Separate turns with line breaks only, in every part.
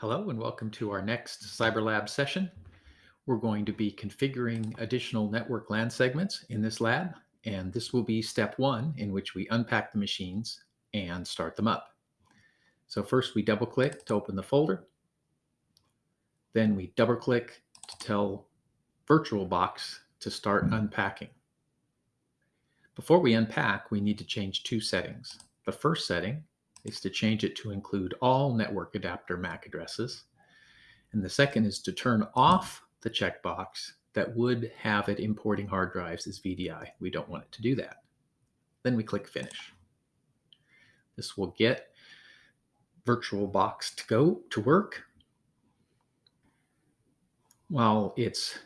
Hello and welcome to our next CyberLab session. We're going to be configuring additional network LAN segments in this lab, and this will be step one in which we unpack the machines and start them up. So first we double click to open the folder. Then we double click to tell VirtualBox to start unpacking. Before we unpack, we need to change two settings. The first setting is to change it to include all network adapter MAC addresses. And the second is to turn off the checkbox that would have it importing hard drives as VDI. We don't want it to do that. Then we click Finish. This will get VirtualBox to go to work. While it's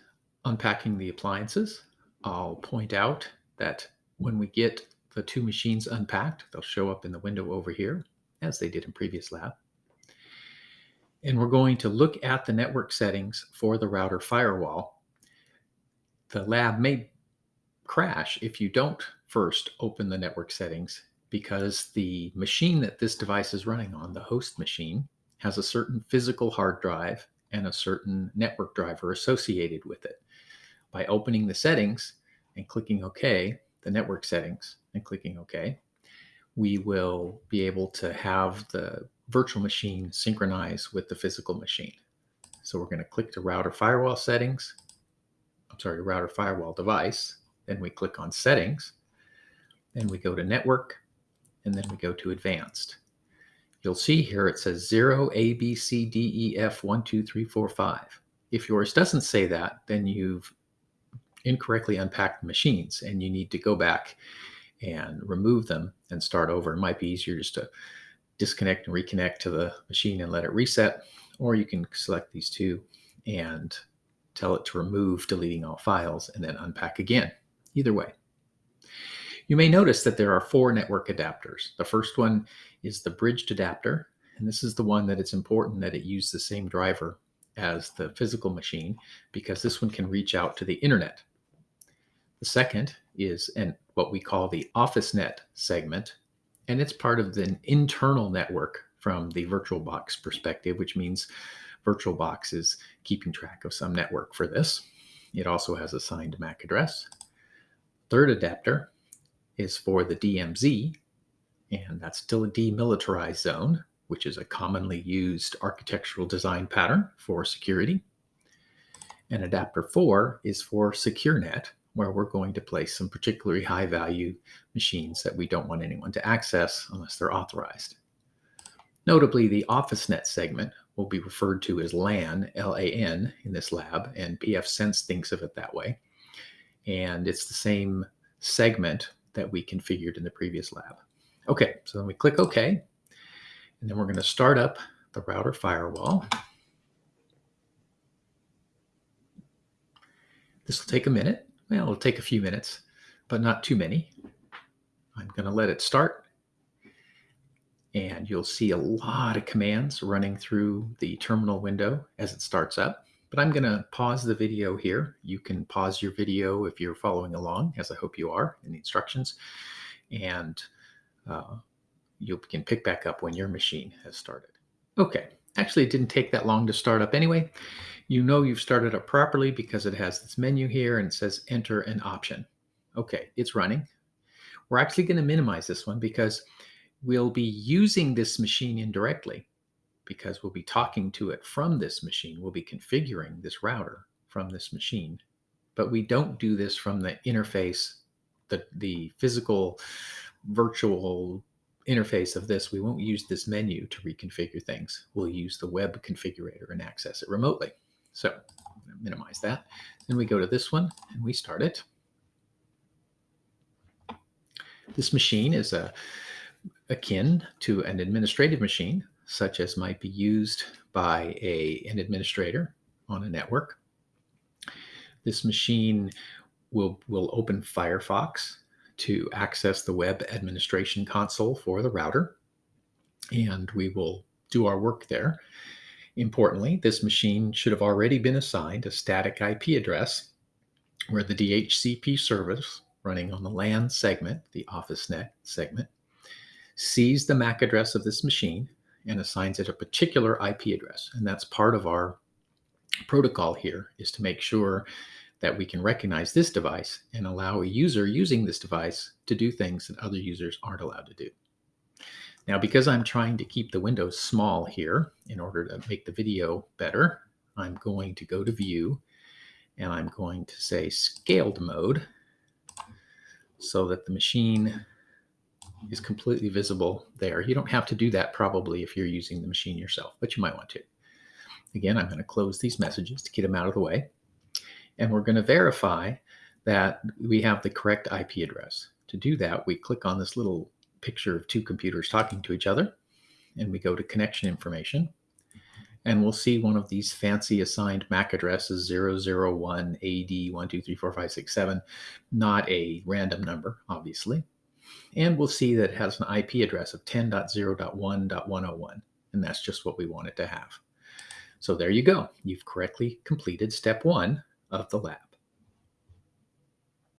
unpacking the appliances, I'll point out that when we get the two machines unpacked. They'll show up in the window over here, as they did in previous lab. And we're going to look at the network settings for the router firewall. The lab may crash if you don't first open the network settings because the machine that this device is running on, the host machine, has a certain physical hard drive and a certain network driver associated with it. By opening the settings and clicking OK, the network settings, and clicking OK, we will be able to have the virtual machine synchronize with the physical machine. So we're going to click to router firewall settings. I'm sorry, router firewall device. Then we click on settings. Then we go to network. And then we go to advanced. You'll see here it says 0, A, B, C, D, E, F, 1, 2, 3, 4, 5. If yours doesn't say that, then you've incorrectly unpacked machines and you need to go back and remove them and start over. It might be easier just to disconnect and reconnect to the machine and let it reset, or you can select these two and tell it to remove deleting all files and then unpack again. Either way. You may notice that there are four network adapters. The first one is the bridged adapter, and this is the one that it's important that it use the same driver as the physical machine because this one can reach out to the internet. The second is an, what we call the OfficeNet segment, and it's part of the internal network from the VirtualBox perspective, which means VirtualBox is keeping track of some network for this. It also has assigned MAC address. Third adapter is for the DMZ, and that's still a demilitarized zone, which is a commonly used architectural design pattern for security. And adapter 4 is for SecureNet, where we're going to place some particularly high value machines that we don't want anyone to access unless they're authorized. Notably, the OfficeNet segment will be referred to as LAN, L-A-N, in this lab, and pfSense thinks of it that way. And it's the same segment that we configured in the previous lab. Okay, so then we click OK, and then we're going to start up the router firewall. This will take a minute. Well, it'll take a few minutes, but not too many. I'm going to let it start. And you'll see a lot of commands running through the terminal window as it starts up. But I'm going to pause the video here. You can pause your video if you're following along, as I hope you are in the instructions. And uh, you can pick back up when your machine has started. Okay, actually it didn't take that long to start up anyway. You know you've started up properly because it has this menu here and it says enter an option. Okay, it's running. We're actually going to minimize this one because we'll be using this machine indirectly because we'll be talking to it from this machine. We'll be configuring this router from this machine, but we don't do this from the interface, the, the physical virtual interface of this. We won't use this menu to reconfigure things. We'll use the web configurator and access it remotely. So minimize that. Then we go to this one and we start it. This machine is a, akin to an administrative machine, such as might be used by a, an administrator on a network. This machine will, will open Firefox to access the web administration console for the router, and we will do our work there. Importantly, this machine should have already been assigned a static IP address where the DHCP service running on the LAN segment, the OfficeNet segment, sees the MAC address of this machine and assigns it a particular IP address. And that's part of our protocol here is to make sure that we can recognize this device and allow a user using this device to do things that other users aren't allowed to do. Now, because I'm trying to keep the windows small here in order to make the video better, I'm going to go to View and I'm going to say Scaled Mode so that the machine is completely visible there. You don't have to do that probably if you're using the machine yourself, but you might want to. Again, I'm going to close these messages to get them out of the way. And we're going to verify that we have the correct IP address. To do that, we click on this little picture of two computers talking to each other, and we go to connection information. And we'll see one of these fancy assigned MAC addresses 001 AD 1234567, not a random number, obviously. And we'll see that it has an IP address of 10.0.1.101, and that's just what we want it to have. So there you go. You've correctly completed step one of the lab.